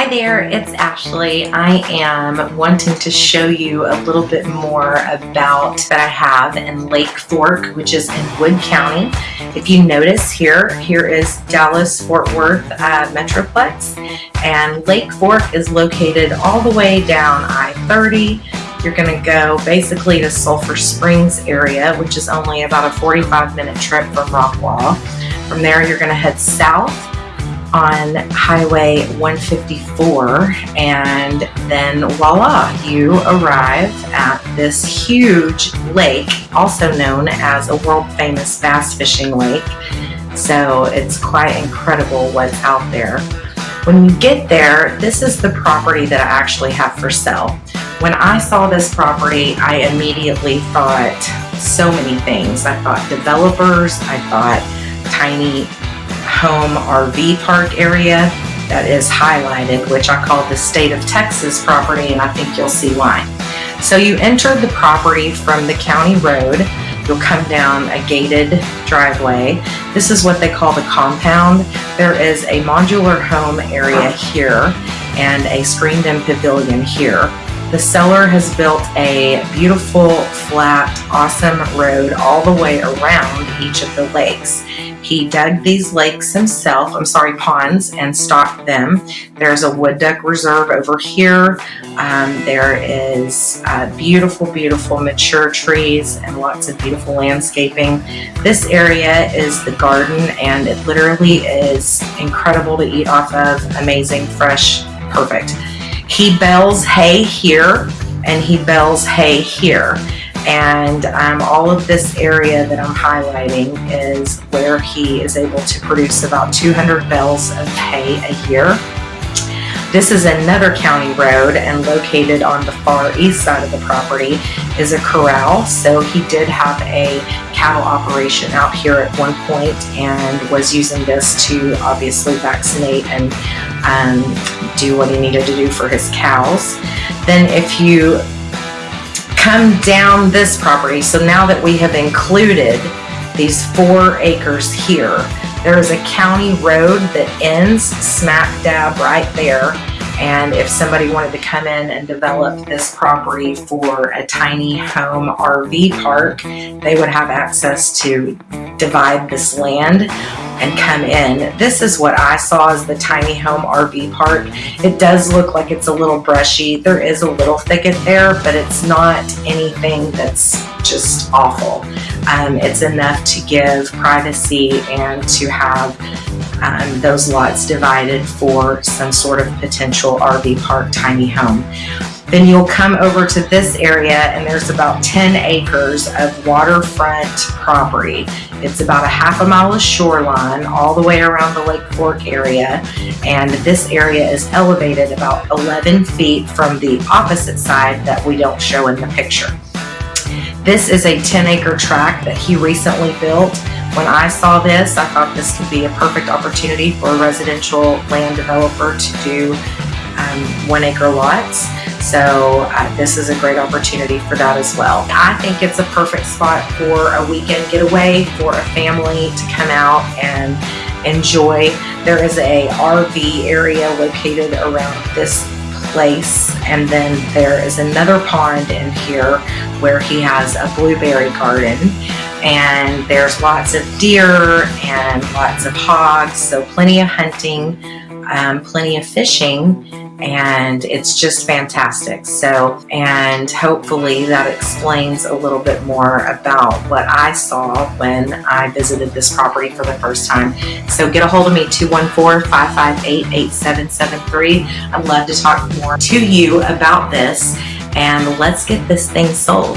Hi there, it's Ashley. I am wanting to show you a little bit more about that I have in Lake Fork, which is in Wood County. If you notice here, here is Dallas Fort Worth uh, Metroplex, and Lake Fork is located all the way down I-30. You're going to go basically to Sulphur Springs area, which is only about a 45 minute trip from Rockwall. From there, you're going to head south on Highway 154 and then voila, you arrive at this huge lake, also known as a world famous bass fishing lake. So it's quite incredible what's out there. When you get there, this is the property that I actually have for sale. When I saw this property, I immediately thought so many things. I thought developers, I thought tiny home RV park area that is highlighted, which I call the state of Texas property, and I think you'll see why. So you enter the property from the county road. You'll come down a gated driveway. This is what they call the compound. There is a modular home area here and a screened-in pavilion here. The seller has built a beautiful, flat, awesome road all the way around each of the lakes. He dug these lakes himself, I'm sorry, ponds, and stocked them. There's a wood duck reserve over here. Um, there is uh, beautiful, beautiful mature trees and lots of beautiful landscaping. This area is the garden and it literally is incredible to eat off of, amazing, fresh, perfect. He bales hay here and he bales hay here. And um, all of this area that I'm highlighting is where he is able to produce about 200 bales of hay a year. This is another county road and located on the far east side of the property is a corral. So he did have a cattle operation out here at one point and was using this to obviously vaccinate and um, do what he needed to do for his cows. Then if you come down this property, so now that we have included these four acres here, there is a county road that ends smack dab right there. And if somebody wanted to come in and develop this property for a tiny home RV park, they would have access to divide this land and come in. This is what I saw as the tiny home RV park. It does look like it's a little brushy. There is a little thicket there, but it's not anything that's just awful. Um, it's enough to give privacy and to have um, those lots divided for some sort of potential RV park tiny home. Then you'll come over to this area and there's about 10 acres of waterfront property. It's about a half a mile of shoreline all the way around the Lake Fork area and this area is elevated about 11 feet from the opposite side that we don't show in the picture. This is a 10 acre tract that he recently built when I saw this, I thought this could be a perfect opportunity for a residential land developer to do um, one acre lots. So uh, this is a great opportunity for that as well. I think it's a perfect spot for a weekend getaway for a family to come out and enjoy. There is a RV area located around this place and then there is another pond in here where he has a blueberry garden and there's lots of deer and lots of hogs so plenty of hunting um, plenty of fishing and it's just fantastic. So and hopefully that explains a little bit more about what I saw when I visited this property for the first time. So get a hold of me 214-558-8773 I'd love to talk more to you about this. And let's get this thing sold